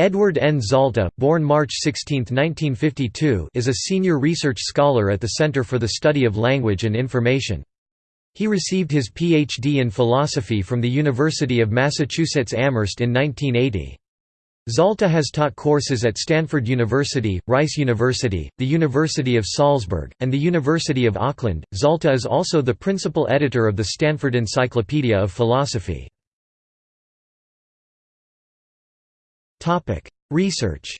Edward N. Zalta, born March 16, 1952 is a senior research scholar at the Center for the Study of Language and Information. He received his Ph.D. in philosophy from the University of Massachusetts Amherst in 1980. Zalta has taught courses at Stanford University, Rice University, the University of Salzburg, and the University of Auckland. Zalta is also the principal editor of the Stanford Encyclopedia of Philosophy. Research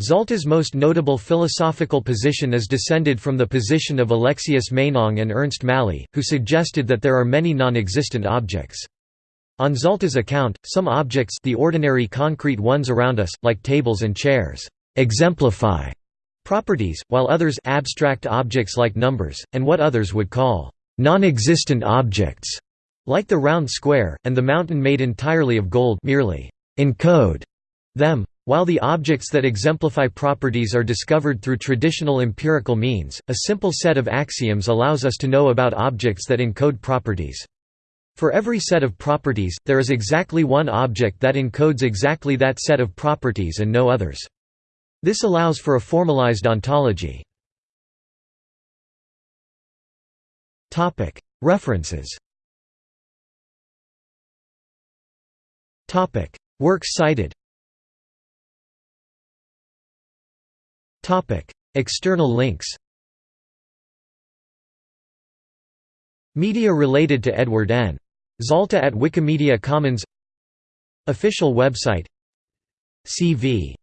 Zalta's most notable philosophical position is descended from the position of Alexius Meinong and Ernst Mally, who suggested that there are many non-existent objects. On Zalta's account, some objects the ordinary concrete ones around us, like tables and chairs, exemplify properties, while others abstract objects like numbers, and what others would call non-existent objects like the round square, and the mountain made entirely of gold merely encode them. While the objects that exemplify properties are discovered through traditional empirical means, a simple set of axioms allows us to know about objects that encode properties. For every set of properties, there is exactly one object that encodes exactly that set of properties and no others. This allows for a formalized ontology. References Topic: Works cited. Topic: External links. Media related to Edward N. Zalta at Wikimedia Commons Official website CV